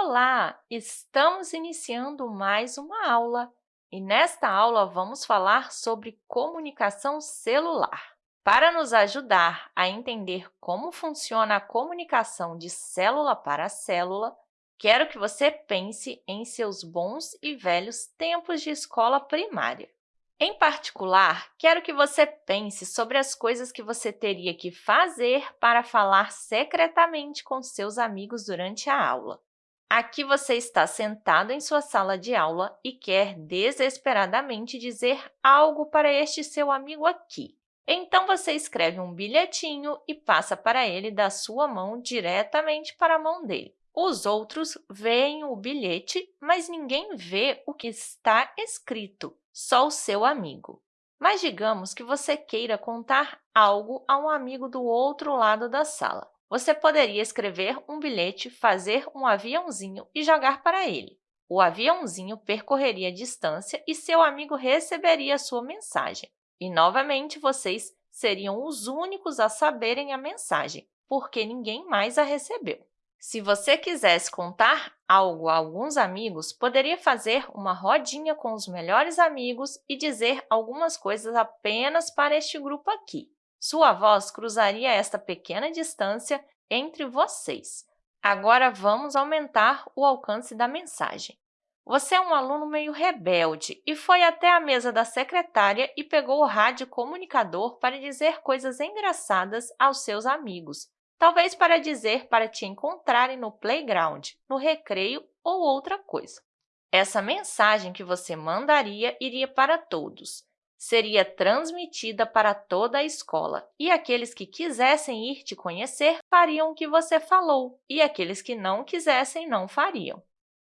Olá! Estamos iniciando mais uma aula e nesta aula vamos falar sobre comunicação celular. Para nos ajudar a entender como funciona a comunicação de célula para célula, quero que você pense em seus bons e velhos tempos de escola primária. Em particular, quero que você pense sobre as coisas que você teria que fazer para falar secretamente com seus amigos durante a aula. Aqui você está sentado em sua sala de aula e quer desesperadamente dizer algo para este seu amigo aqui. Então, você escreve um bilhetinho e passa para ele da sua mão diretamente para a mão dele. Os outros veem o bilhete, mas ninguém vê o que está escrito só o seu amigo. Mas digamos que você queira contar algo a um amigo do outro lado da sala. Você poderia escrever um bilhete, fazer um aviãozinho e jogar para ele. O aviãozinho percorreria a distância e seu amigo receberia a sua mensagem. E, novamente, vocês seriam os únicos a saberem a mensagem, porque ninguém mais a recebeu. Se você quisesse contar algo a alguns amigos, poderia fazer uma rodinha com os melhores amigos e dizer algumas coisas apenas para este grupo aqui. Sua voz cruzaria esta pequena distância entre vocês. Agora, vamos aumentar o alcance da mensagem. Você é um aluno meio rebelde e foi até a mesa da secretária e pegou o rádio comunicador para dizer coisas engraçadas aos seus amigos, talvez para dizer para te encontrarem no playground, no recreio ou outra coisa. Essa mensagem que você mandaria iria para todos. Seria transmitida para toda a escola, e aqueles que quisessem ir te conhecer fariam o que você falou, e aqueles que não quisessem não fariam.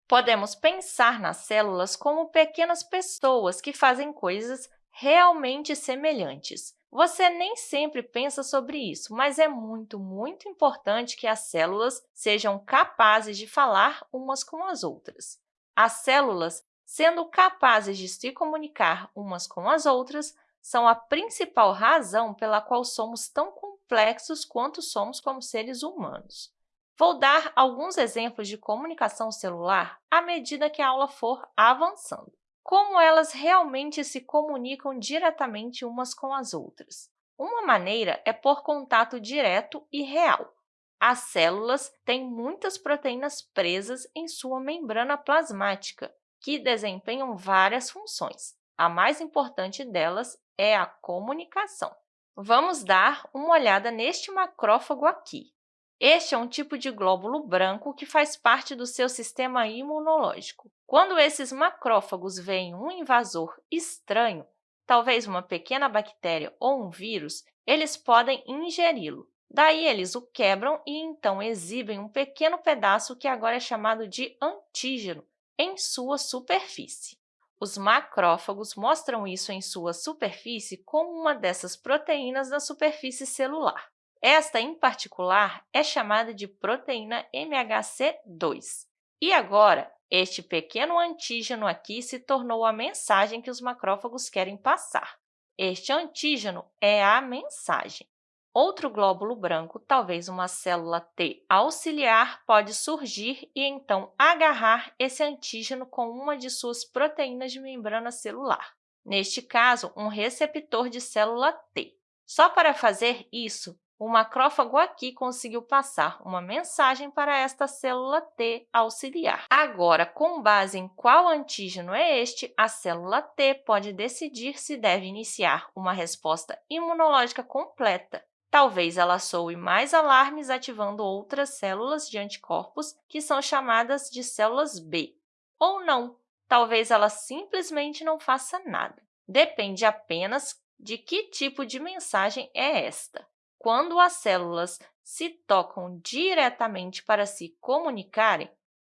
Podemos pensar nas células como pequenas pessoas que fazem coisas realmente semelhantes, você nem sempre pensa sobre isso, mas é muito, muito importante que as células sejam capazes de falar umas com as outras. As células, sendo capazes de se comunicar umas com as outras, são a principal razão pela qual somos tão complexos quanto somos como seres humanos. Vou dar alguns exemplos de comunicação celular à medida que a aula for avançando como elas realmente se comunicam diretamente umas com as outras. Uma maneira é por contato direto e real. As células têm muitas proteínas presas em sua membrana plasmática, que desempenham várias funções. A mais importante delas é a comunicação. Vamos dar uma olhada neste macrófago aqui. Este é um tipo de glóbulo branco que faz parte do seu sistema imunológico. Quando esses macrófagos veem um invasor estranho, talvez uma pequena bactéria ou um vírus, eles podem ingeri-lo. Daí, eles o quebram e, então, exibem um pequeno pedaço que agora é chamado de antígeno em sua superfície. Os macrófagos mostram isso em sua superfície como uma dessas proteínas da superfície celular. Esta, em particular, é chamada de proteína MHC2. E agora, este pequeno antígeno aqui se tornou a mensagem que os macrófagos querem passar. Este antígeno é a mensagem. Outro glóbulo branco, talvez uma célula T auxiliar, pode surgir e, então, agarrar esse antígeno com uma de suas proteínas de membrana celular. Neste caso, um receptor de célula T. Só para fazer isso, o macrófago aqui conseguiu passar uma mensagem para esta célula T auxiliar. Agora, com base em qual antígeno é este, a célula T pode decidir se deve iniciar uma resposta imunológica completa. Talvez ela soe mais alarmes ativando outras células de anticorpos, que são chamadas de células B. Ou não, talvez ela simplesmente não faça nada. Depende apenas de que tipo de mensagem é esta. Quando as células se tocam diretamente para se comunicarem,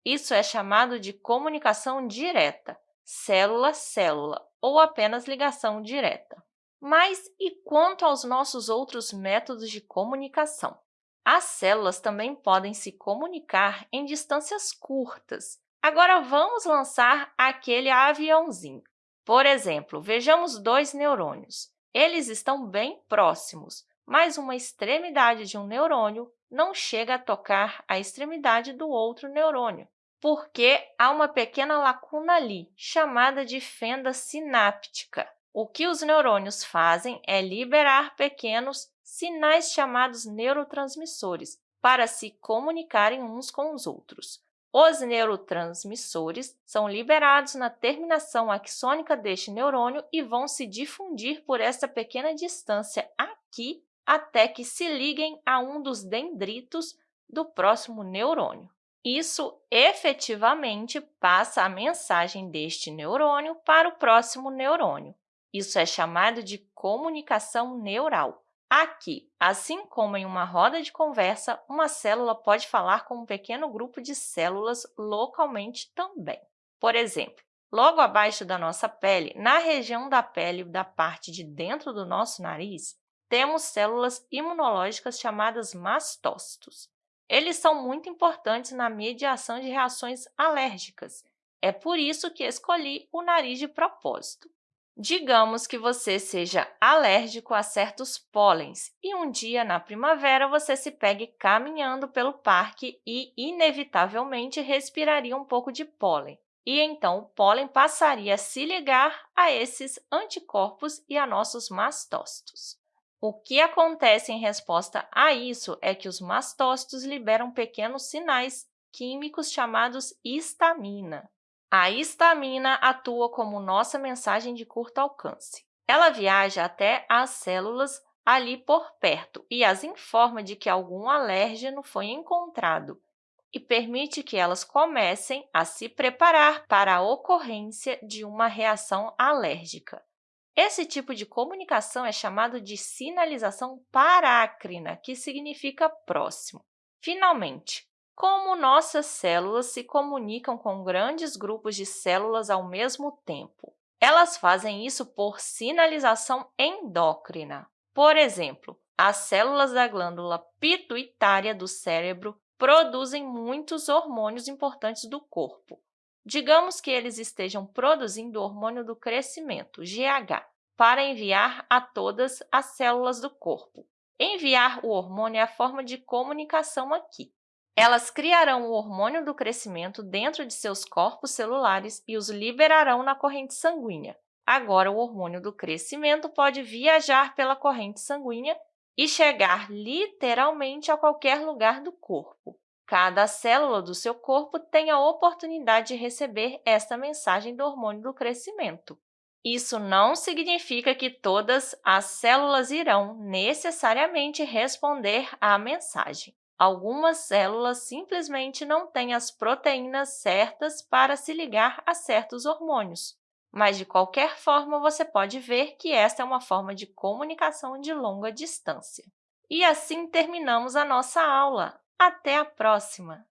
isso é chamado de comunicação direta, célula-célula, ou apenas ligação direta. Mas e quanto aos nossos outros métodos de comunicação? As células também podem se comunicar em distâncias curtas. Agora, vamos lançar aquele aviãozinho. Por exemplo, vejamos dois neurônios. Eles estão bem próximos, mas uma extremidade de um neurônio não chega a tocar a extremidade do outro neurônio. porque há uma pequena lacuna ali, chamada de fenda sináptica. O que os neurônios fazem é liberar pequenos sinais chamados neurotransmissores para se comunicarem uns com os outros. Os neurotransmissores são liberados na terminação axônica deste neurônio e vão se difundir por esta pequena distância aqui até que se liguem a um dos dendritos do próximo neurônio. Isso efetivamente passa a mensagem deste neurônio para o próximo neurônio. Isso é chamado de comunicação neural. Aqui, assim como em uma roda de conversa, uma célula pode falar com um pequeno grupo de células localmente também. Por exemplo, logo abaixo da nossa pele, na região da pele da parte de dentro do nosso nariz, temos células imunológicas chamadas mastócitos. Eles são muito importantes na mediação de reações alérgicas. É por isso que escolhi o nariz de propósito. Digamos que você seja alérgico a certos pólens e um dia, na primavera, você se pegue caminhando pelo parque e, inevitavelmente, respiraria um pouco de pólen. E então o pólen passaria a se ligar a esses anticorpos e a nossos mastócitos. O que acontece em resposta a isso é que os mastócitos liberam pequenos sinais químicos chamados histamina. A histamina atua como nossa mensagem de curto alcance. Ela viaja até as células ali por perto e as informa de que algum alérgeno foi encontrado e permite que elas comecem a se preparar para a ocorrência de uma reação alérgica. Esse tipo de comunicação é chamado de sinalização parácrina, que significa próximo. Finalmente, como nossas células se comunicam com grandes grupos de células ao mesmo tempo? Elas fazem isso por sinalização endócrina. Por exemplo, as células da glândula pituitária do cérebro produzem muitos hormônios importantes do corpo. Digamos que eles estejam produzindo o hormônio do crescimento, GH, para enviar a todas as células do corpo. Enviar o hormônio é a forma de comunicação aqui. Elas criarão o hormônio do crescimento dentro de seus corpos celulares e os liberarão na corrente sanguínea. Agora, o hormônio do crescimento pode viajar pela corrente sanguínea e chegar literalmente a qualquer lugar do corpo. Cada célula do seu corpo tem a oportunidade de receber esta mensagem do hormônio do crescimento. Isso não significa que todas as células irão necessariamente responder à mensagem. Algumas células simplesmente não têm as proteínas certas para se ligar a certos hormônios. Mas, de qualquer forma, você pode ver que esta é uma forma de comunicação de longa distância. E assim terminamos a nossa aula. Até a próxima!